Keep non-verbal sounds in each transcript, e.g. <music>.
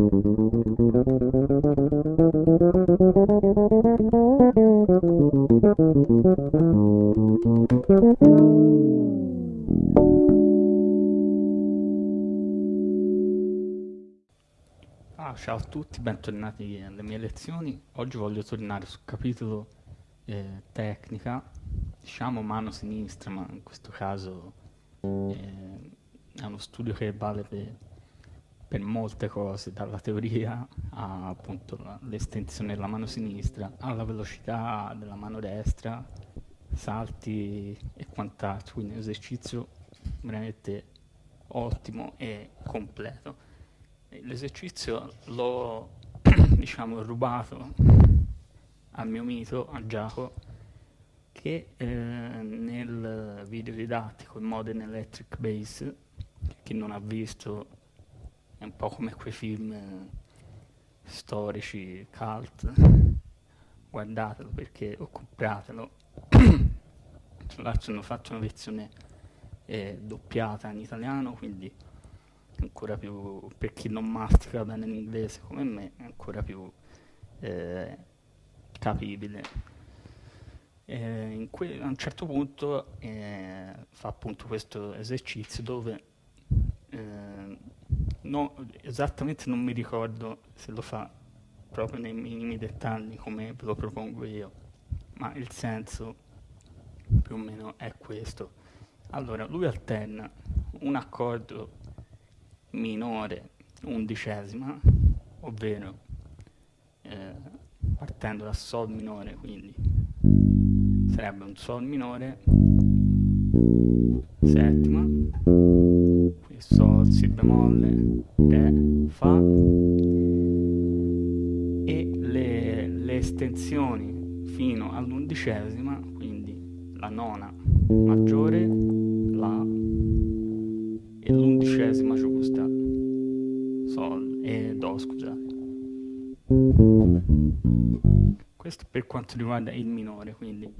Ah, ciao a tutti, bentornati alle mie lezioni. Oggi voglio tornare sul capitolo eh, tecnica, diciamo mano sinistra, ma in questo caso eh, è uno studio che vale per, per molte cose, dalla teoria a appunto l'estensione della mano sinistra, alla velocità della mano destra, salti e quant'altro, quindi un esercizio veramente ottimo e completo. L'esercizio l'ho <clears throat> diciamo rubato al mio mito, a Giacomo, che eh, nel video didattico in Modern Electric Bass, chi non ha visto è un po' come quei film eh, storici, cult, guardatelo perché, o compratelo, tra l'altro hanno fatto una versione eh, doppiata in italiano, quindi ancora più, per chi non mastica bene l'inglese come me, è ancora più eh, capibile. Eh, a un certo punto eh, fa appunto questo esercizio dove no, esattamente non mi ricordo se lo fa proprio nei minimi dettagli come ve lo propongo io, ma il senso più o meno è questo. Allora, lui alterna un accordo minore undicesima, ovvero eh, partendo da Sol minore, quindi sarebbe un Sol minore, settima, Si bemolle, Re, Fa, e le, le estensioni fino all'undicesima, quindi la nona maggiore, La e l'undicesima giusta, Sol e Do, scusate. Questo per quanto riguarda il minore, quindi.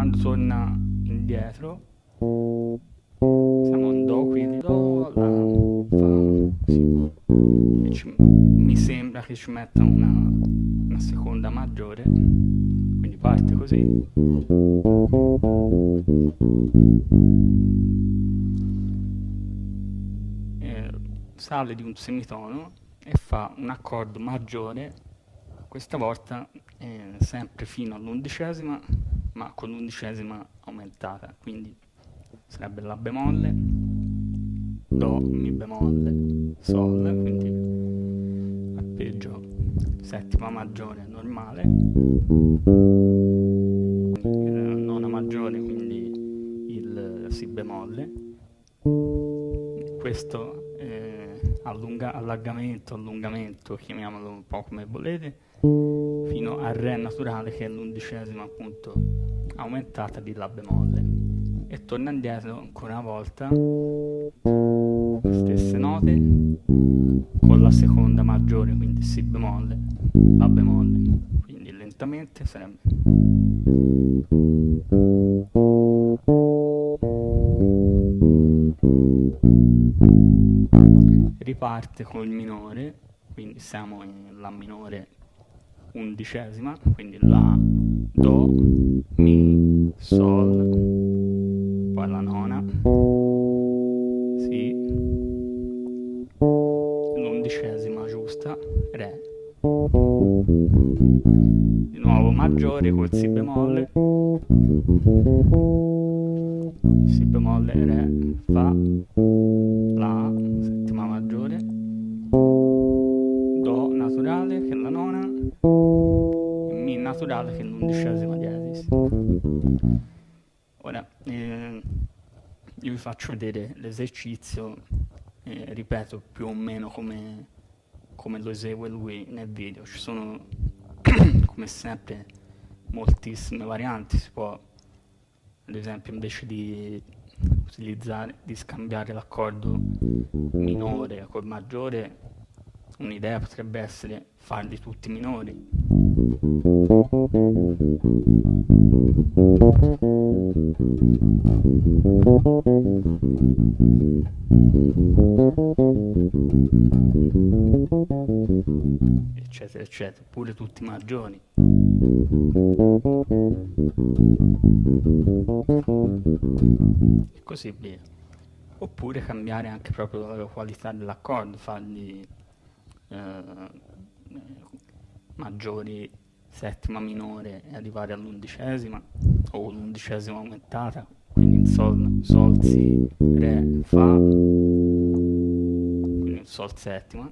Quando torna indietro, siamo in Do, quindi Do, La, Fa, Si. Ci, mi sembra che ci metta una, una seconda maggiore. Parte così. Eh, sale di un semitono e fa un accordo maggiore questa volta eh, sempre fino all'undicesima ma con l'undicesima aumentata quindi sarebbe la bemolle do mi bemolle sol quindi arpeggio settima maggiore normale. Nona maggiore quindi il si bemolle. Questo eh, allunga, allargamento allungamento chiamiamolo un po' come volete fino al re naturale che è l'undicesima appunto aumentata di la bemolle. E torna indietro ancora una volta stesse note con la seconda maggiore quindi si bemolle la bemolle. Quindi lentamente sarebbe riparte col minore quindi siamo in la minore undicesima quindi la do mi sol. Poi la nona. Si. L'undicesima giusta. Re. Di nuovo maggiore col si bemolle. Si bemolle re. Fa. La. Settima maggiore. Do naturale che è la naturale che è l'undicesima diesis ora eh, io vi faccio vedere l'esercizio eh, ripeto più o meno come come lo esegue lui nel video. Ci sono, <clears throat> come sempre, moltissime varianti. Si può, ad esempio, invece di utilizzare, di scambiare l'accordo minore col maggiore, un'idea potrebbe essere farli tutti minori. eccetera eccetera pure tutti maggiori e così via oppure cambiare anche proprio la qualità dell'accordo fargli eh, maggiori settima minore e arrivare all'undicesima o l'undicesima aumentata quindi in sol, sol si re fa quindi in sol settima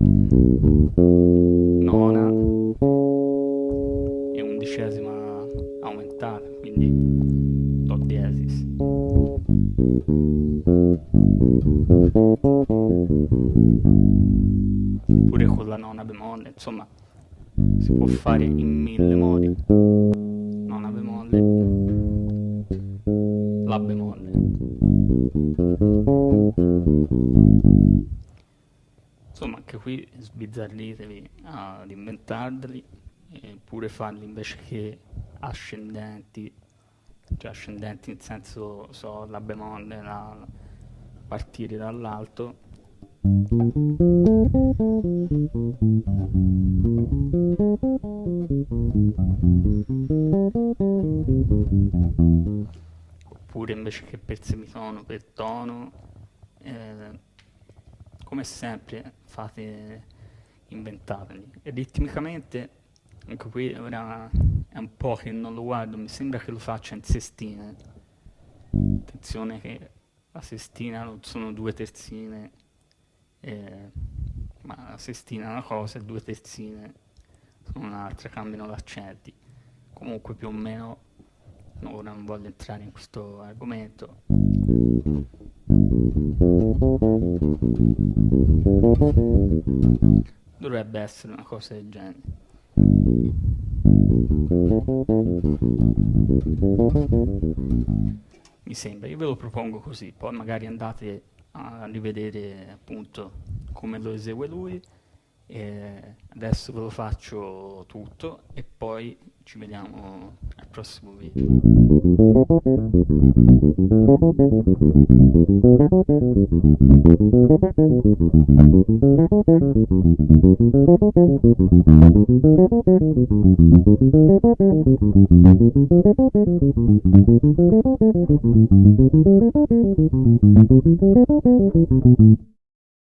insomma si può fare in mille modi. Nona bemolle la bemolle insomma anche qui sbizzarritevi ad inventarli e pure farli invece che ascendenti. Cioè ascendenti nel senso so la bemolle la, partire dall'alto oppure invece che per semitono per tono eh, come sempre fate inventateli. Ritmicamente anche qui ora è un po' che non lo guardo mi sembra che lo faccia in sestine. Attenzione che la sestina non sono due terzine eh, ma la sestina è una cosa e due terzine sono un'altra, cambiano gli accenti. Comunque più o meno, ora non voglio entrare in questo argomento. Dovrebbe essere una cosa del genere. Mi sembra, io ve lo propongo così, poi magari andate a rivedere appunto come lo esegue lui e adesso ve lo faccio tutto e poi ci vediamo al prossimo video.